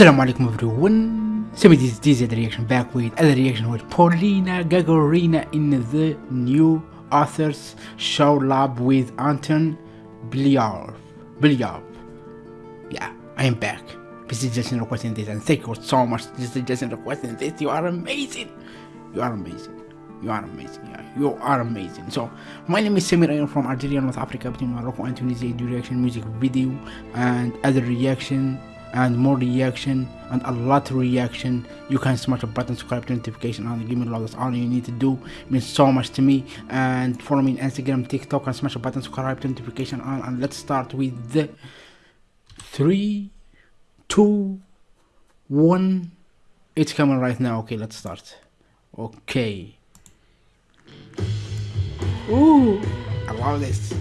Assalamu alaikum everyone. So this is the reaction back with other reaction with Polina Gagarina in the new authors show lab with Anton Bilyar. Bilyar. Yeah, I am back. This is just requesting this and thank you so much. This is just requesting this. You are amazing. You are amazing. You are amazing. Yeah, you are amazing. So my name is Samir. I am from Algeria, North Africa, between Morocco and Tunisia. Do reaction music video and other reaction and more reaction and a lot of reaction. You can smash a button subscribe to notification and give me love. That's all you need to do. It means so much to me. And follow me on instagram tiktok and smash a button subscribe to notification on and let's start with the three two one. It's coming right now. Okay let's start. Okay. Ooh, I love this.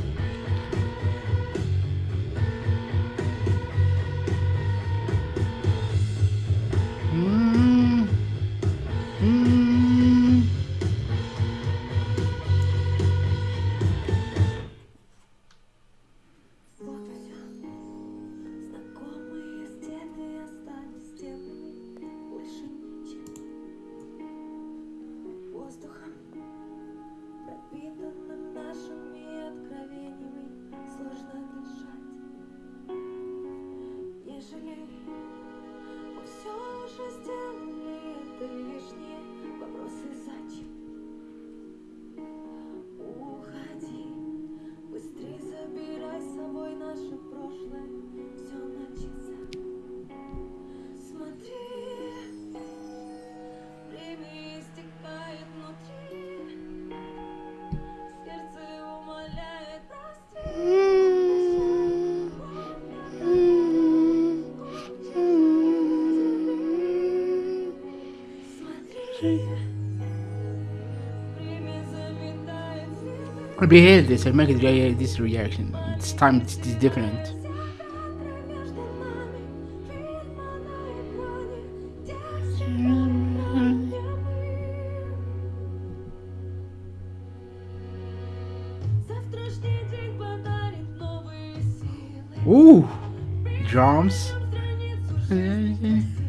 I behave this, I make this reaction. This time it's, it's different. Ooh, drums. Mm-hmm.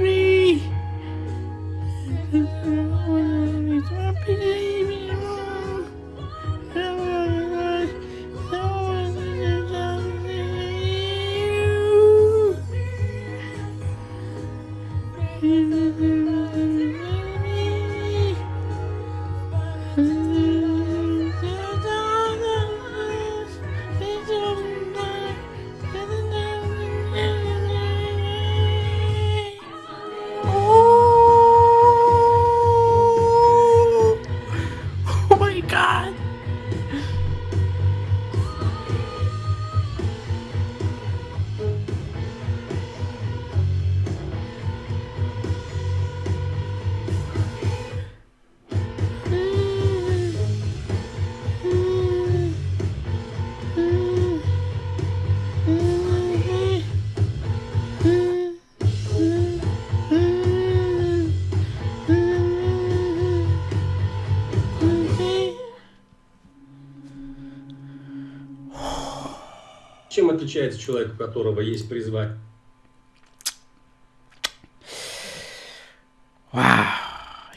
Чем отличается человек, у которого есть призвание? Wow,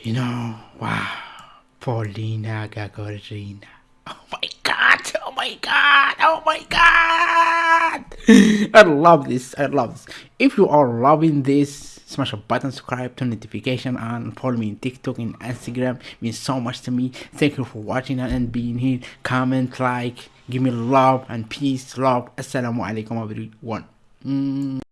you know, wow, Polina Gagarina. Oh my god, oh my god, oh my god! I love this, I love this. If you are loving this, smash a button, subscribe, turn notification on, follow me on TikTok and Instagram. It means so much to me. Thank you for watching and being here. Comment, like, give me love and peace, love. Assalamu alaikum everyone. Mm.